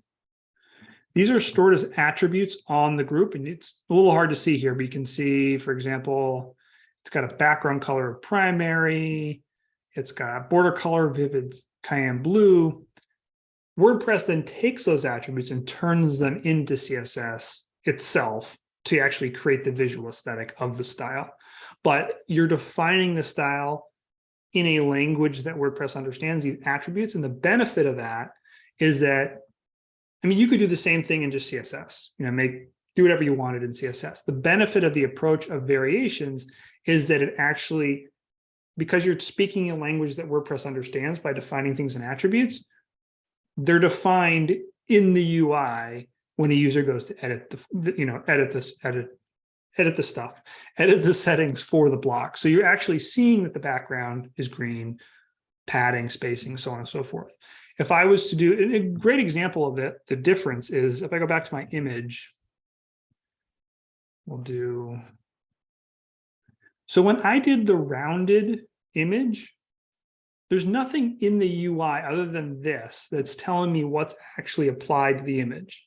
These are stored as attributes on the group and it's a little hard to see here, but you can see, for example, it's got a background color of primary. It's got border color vivid cyan blue. WordPress then takes those attributes and turns them into CSS itself to actually create the visual aesthetic of the style. But you're defining the style in a language that WordPress understands these attributes. And the benefit of that is that I mean, you could do the same thing in just CSS, you know, make, do whatever you wanted in CSS. The benefit of the approach of variations is that it actually, because you're speaking a language that WordPress understands by defining things in attributes, they're defined in the UI when a user goes to edit the, you know, edit this, edit, edit the stuff, edit the settings for the block. So you're actually seeing that the background is green, padding, spacing, so on and so forth. If I was to do a great example of it, the difference is if I go back to my image, we'll do. So when I did the rounded image, there's nothing in the UI other than this that's telling me what's actually applied to the image.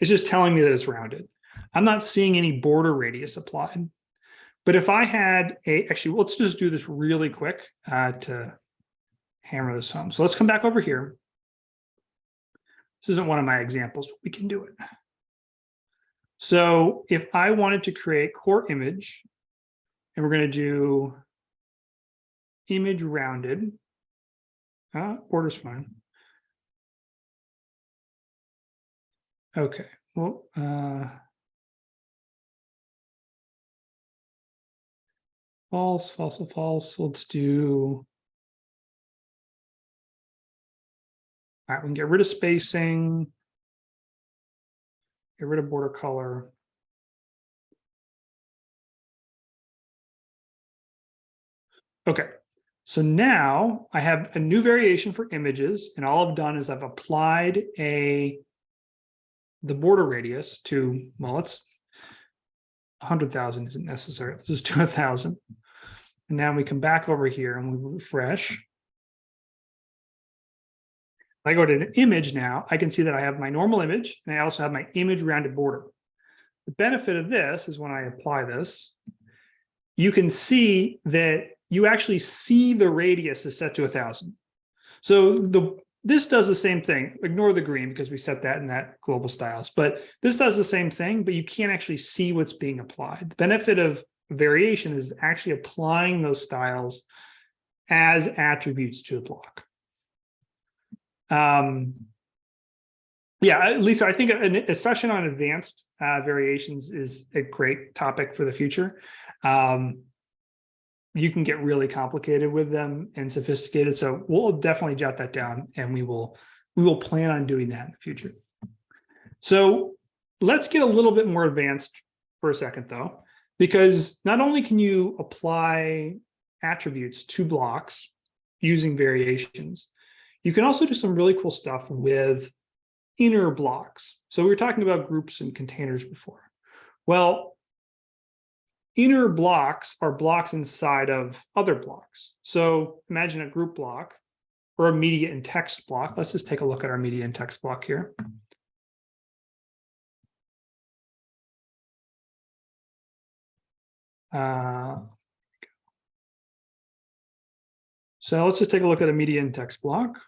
It's just telling me that it's rounded. I'm not seeing any border radius applied. But if I had a, actually, let's just do this really quick uh, to hammer this home. So let's come back over here. This isn't one of my examples, but we can do it. So if I wanted to create core image, and we're going to do image rounded, uh, border's fine. Okay, well, uh, false, false, false. Let's do All right, we can get rid of spacing. Get rid of border color. Okay, so now I have a new variation for images and all I've done is I've applied a the border radius to, well, it's 100,000 isn't necessary. Do a thousand. And now we come back over here and we refresh. If I go to an image now, I can see that I have my normal image and I also have my image rounded border. The benefit of this is when I apply this, you can see that you actually see the radius is set to a thousand. So the this does the same thing. Ignore the green because we set that in that global styles, but this does the same thing, but you can't actually see what's being applied. The benefit of variation is actually applying those styles as attributes to a block. Um, yeah, Lisa, I think a, a session on advanced uh, variations is a great topic for the future. Um, you can get really complicated with them and sophisticated. So we'll definitely jot that down and we will we will plan on doing that in the future. So let's get a little bit more advanced for a second though, because not only can you apply attributes to blocks using variations, you can also do some really cool stuff with inner blocks. So we were talking about groups and containers before. Well, inner blocks are blocks inside of other blocks. So imagine a group block or a media and text block. Let's just take a look at our media and text block here. Uh, so let's just take a look at a media and text block.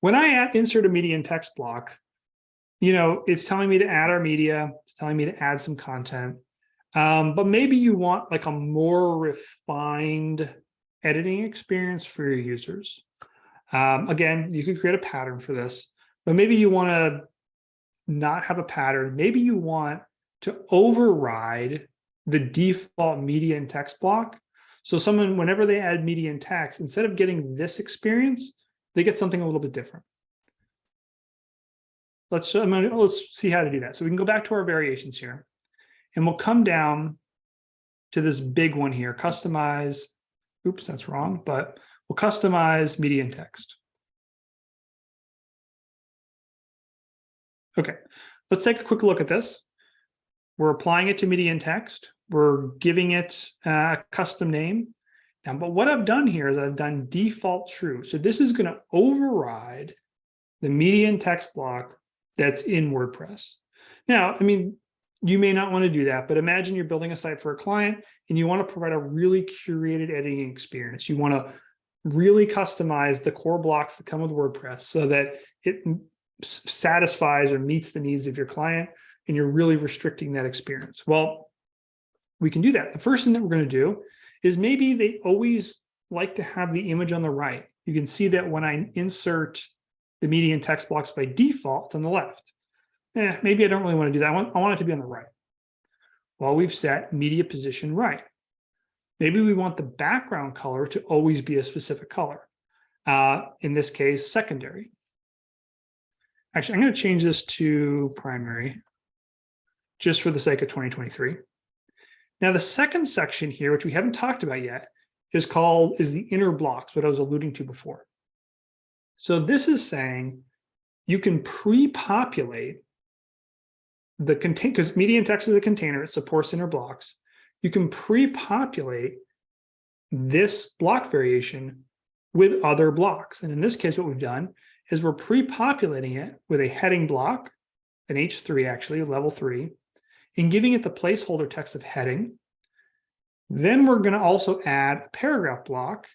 when I insert a media and text block, you know, it's telling me to add our media, it's telling me to add some content. Um, but maybe you want like a more refined editing experience for your users. Um, again, you could create a pattern for this, but maybe you want to not have a pattern. Maybe you want to override the default media and text block. So someone, whenever they add media and text, instead of getting this experience, they get something a little bit different. Let's, I'm gonna, let's see how to do that. So we can go back to our variations here and we'll come down to this big one here, customize. Oops, that's wrong, but we'll customize media and text. Okay, let's take a quick look at this. We're applying it to media and text. We're giving it a custom name. Now, but what I've done here is I've done default true. So this is going to override the media and text block that's in WordPress. Now, I mean, you may not want to do that, but imagine you're building a site for a client and you want to provide a really curated editing experience. You want to really customize the core blocks that come with WordPress so that it satisfies or meets the needs of your client and you're really restricting that experience. Well, we can do that. The first thing that we're going to do is maybe they always like to have the image on the right. You can see that when I insert the media and text blocks by default, it's on the left. Eh, maybe I don't really want to do that. I want, I want it to be on the right. Well, we've set media position right. Maybe we want the background color to always be a specific color. Uh, in this case, secondary. Actually, I'm going to change this to primary just for the sake of 2023. Now, the second section here, which we haven't talked about yet, is called is the inner blocks, what I was alluding to before. So this is saying you can pre-populate the contain because media and text is a container, it supports inner blocks. You can pre-populate this block variation with other blocks. And in this case, what we've done is we're pre-populating it with a heading block, an H3 actually, level three, and giving it the placeholder text of heading. Then we're going to also add a paragraph block,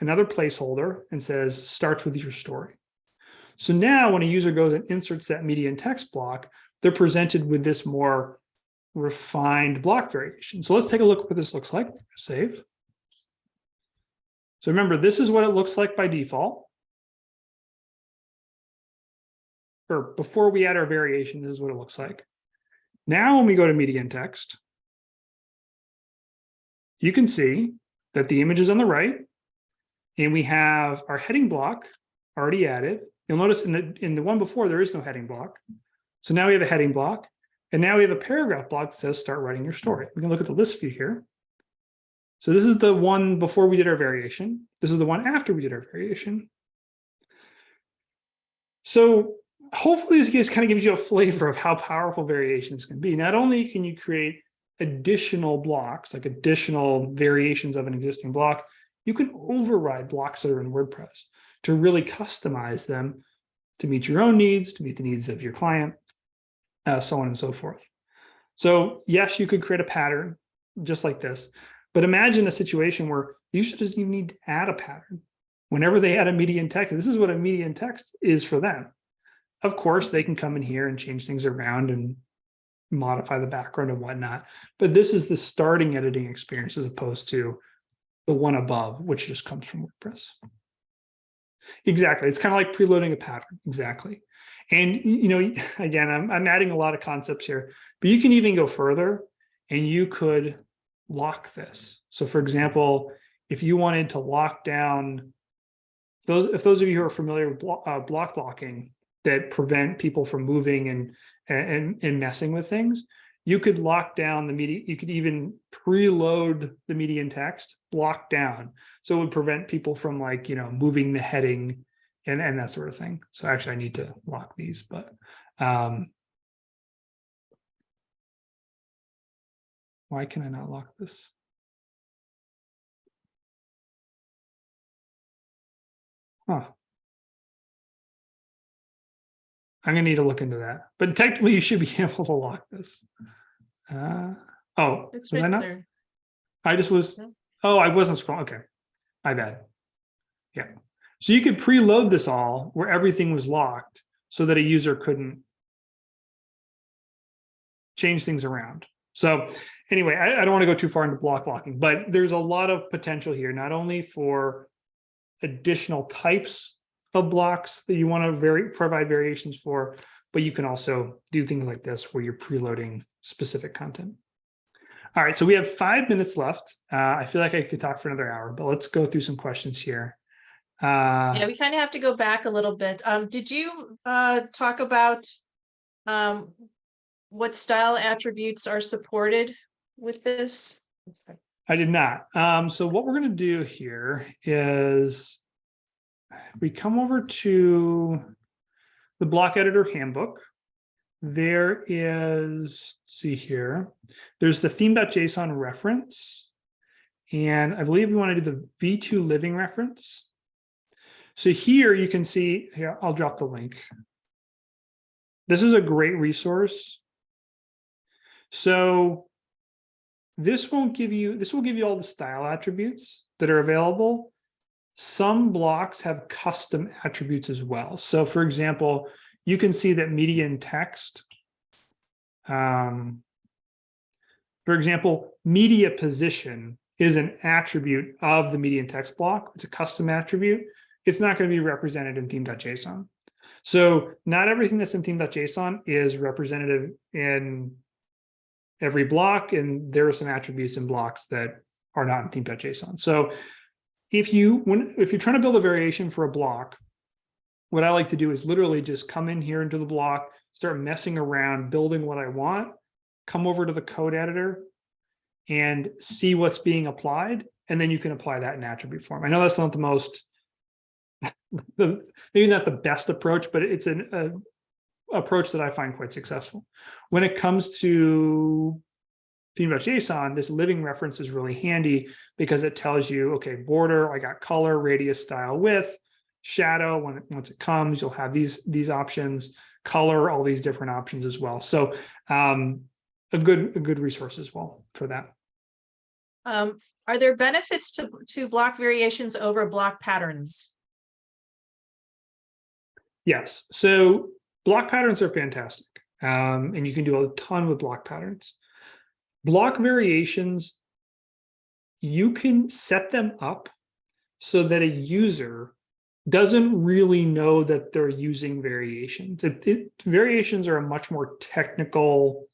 another placeholder, and says starts with your story. So now when a user goes and inserts that media and text block, they're presented with this more refined block variation. So let's take a look at what this looks like. Save. So remember, this is what it looks like by default. Or before we add our variation, this is what it looks like. Now, when we go to media and text, you can see that the image is on the right, and we have our heading block already added. You'll notice in the in the one before, there is no heading block. So now we have a heading block, and now we have a paragraph block that says start writing your story. We can look at the list view here. So this is the one before we did our variation. This is the one after we did our variation. So hopefully this just kind of gives you a flavor of how powerful variations can be. Not only can you create additional blocks, like additional variations of an existing block, you can override blocks that are in WordPress to really customize them to meet your own needs, to meet the needs of your client, uh, so on and so forth. So yes, you could create a pattern just like this, but imagine a situation where you just even need to add a pattern. Whenever they add a media and text, this is what a media and text is for them. Of course, they can come in here and change things around and modify the background and whatnot. But this is the starting editing experience as opposed to the one above, which just comes from WordPress. Exactly. It's kind of like preloading a pattern. Exactly. And, you know, again, I'm, I'm adding a lot of concepts here, but you can even go further and you could lock this. So for example, if you wanted to lock down, those, if those of you who are familiar with blo uh, block locking, that prevent people from moving and and and messing with things you could lock down the media you could even preload the media and text block down so it would prevent people from like you know moving the heading and and that sort of thing so actually i need to lock these but um why can i not lock this huh I'm gonna need to look into that, but technically you should be able to lock this. Uh, oh,
It's
was I not?
there.
I just was, oh, I wasn't scrolling, okay. My bad. Yeah, So you could preload this all where everything was locked so that a user couldn't change things around. So anyway, I, I don't want to go too far into block locking, but there's a lot of potential here, not only for additional types of blocks that you want to vary, provide variations for, but you can also do things like this where you're preloading specific content. All right, so we have five minutes left. Uh, I feel like I could talk for another hour, but let's go through some questions here. Uh,
Yeah, we kind of have to go back a little bit. Um, did you uh talk about um what style attributes are supported with this?
I did not. Um, so what we're gonna do here is we come over to the block editor handbook. There is, let's see here, there's the theme.json reference. And I believe we want to do the V2 living reference. So here you can see, here, I'll drop the link. This is a great resource. So this won't give you, this will give you all the style attributes that are available. Some blocks have custom attributes as well. So for example, you can see that media and text. Um, for example, media position is an attribute of the media and text block. It's a custom attribute. It's not going to be represented in theme.json. So not everything that's in theme.json is representative in every block, and there are some attributes in blocks that are not in theme.json. So if you when if you're trying to build a variation for a block, what I like to do is literally just come in here into the block, start messing around, building what I want, come over to the code editor and see what's being applied. And then you can apply that in attribute form. I know that's not the most, the, maybe not the best approach, but it's an a, approach that I find quite successful. When it comes to theme.json, this living reference is really handy because it tells you, okay, border, I got color, radius, style, width, shadow when it, once it comes you'll have these these options color all these different options as well so um a good a good resource as well for that
Um, are there benefits to to block variations over block patterns?
Yes so block patterns are fantastic um and you can do a ton with block patterns block variations you can set them up so that a user doesn't really know that they're using variations. It, it, variations are a much more technical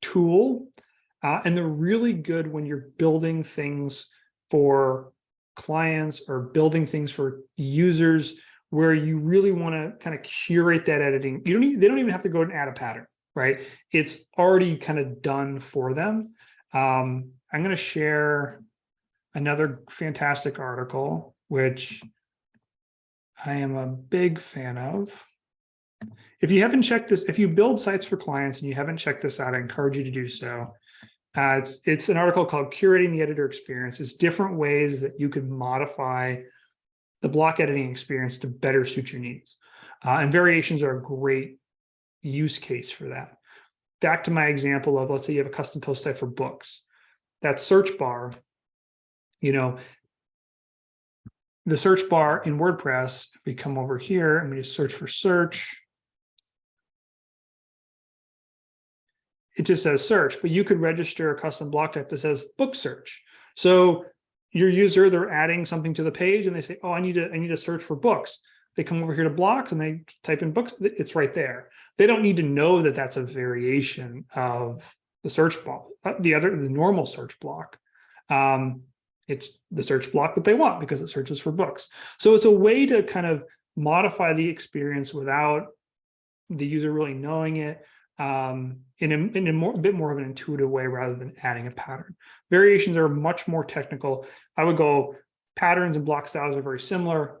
tool, uh, and they're really good when you're building things for clients or building things for users where you really want to kind of curate that editing. You don't need, they don't even have to go and add a pattern, right? It's already kind of done for them. Um, I'm going to share another fantastic article, which I am a big fan of. If you haven't checked this, if you build sites for clients and you haven't checked this out, I encourage you to do so. Uh, it's, it's an article called Curating the Editor Experience. It's different ways that you could modify the block editing experience to better suit your needs. Uh, and variations are a great use case for that. Back to my example of, let's say you have a custom post type for books. That search bar, you know, the search bar in WordPress, if we come over here and we just search for search, it just says search, but you could register a custom block type that says book search. So your user, they're adding something to the page and they say, oh, I need to, I need to search for books. They come over here to blocks and they type in books, it's right there. They don't need to know that that's a variation of the search block, uh, the other, the normal search block. Um, it's the search block that they want because it searches for books. So it's a way to kind of modify the experience without the user really knowing it um, in, a, in a, more, a bit more of an intuitive way rather than adding a pattern. Variations are much more technical. I would go patterns and block styles are very similar.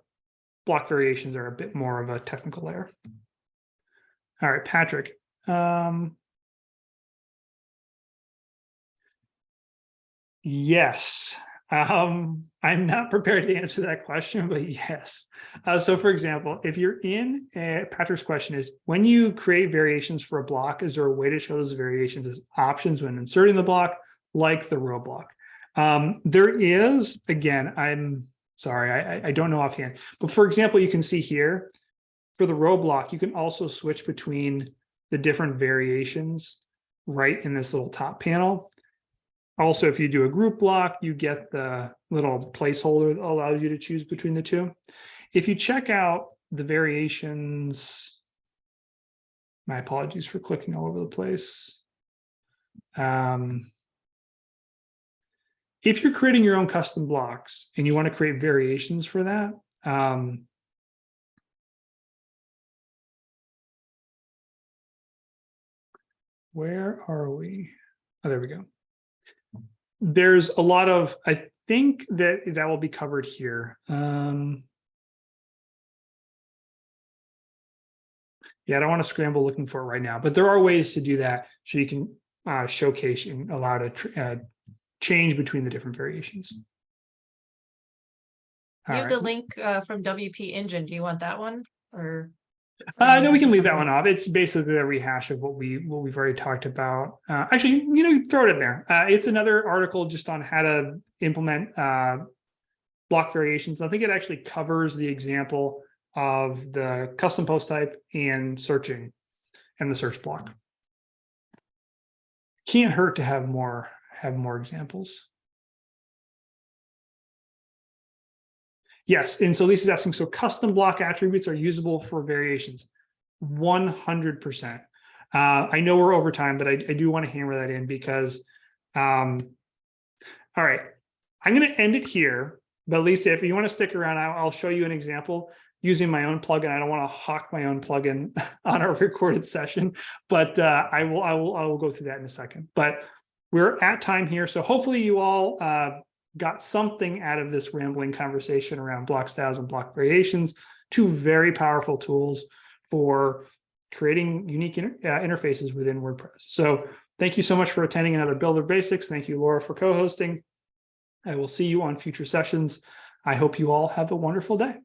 Block variations are a bit more of a technical layer. All right, Patrick. Um, yes, um, I'm not prepared to answer that question, but yes. Uh, so for example, if you're in, uh, Patrick's question is, when you create variations for a block, is there a way to show those variations as options when inserting the block, like the row block? Um, there is, again, I'm Sorry, I, I- I don't know offhand. But for example, you can see here, for the row block, you can also switch between the different variations right in this little top panel. Also, if you do a group block, you get the little placeholder that allows you to choose between the two. If you check out the variations, my apologies for clicking all over the place. Um, if you're creating your own custom blocks and you want to create variations for that, um, where are we? Oh, there we go. There's a lot of, I think that that will be covered here. Um, yeah, I don't want to scramble looking for it right now, but there are ways to do that so you can uh, showcase and allow to uh, change between the different variations.
You
All
have the link uh from WP Engine. Do you want that one or?
Uh, no, we can leave that one off. It's basically a rehash of what we, what we've already talked about. Uh, actually, you know, throw it in there. Uh, it's another article just on how to implement, uh, block variations. I think it actually covers the example of the custom post type and searching and the search block. Can't hurt to have more, have more examples. Yes, and so Lisa's asking, so custom block attributes are usable for variations. One hundred percent. Uh, I know we're over time, but I, I do want to hammer that in because, um, all right, I'm going to end it here. But Lisa, if you want to stick around, I'll, I'll show you an example using my own plugin. I don't want to hawk my own plugin on our recorded session, but uh, I will, I will, I will go through that in a second. But we're at time here, so hopefully you all uh, got something out of this rambling conversation around block styles and block variations, two very powerful tools for creating unique inter- uh, interfaces within WordPress. So thank you so much for attending another Builder Basics. Thank you, Laura, for co-hosting. I will see you on future sessions. I hope you all have a wonderful day.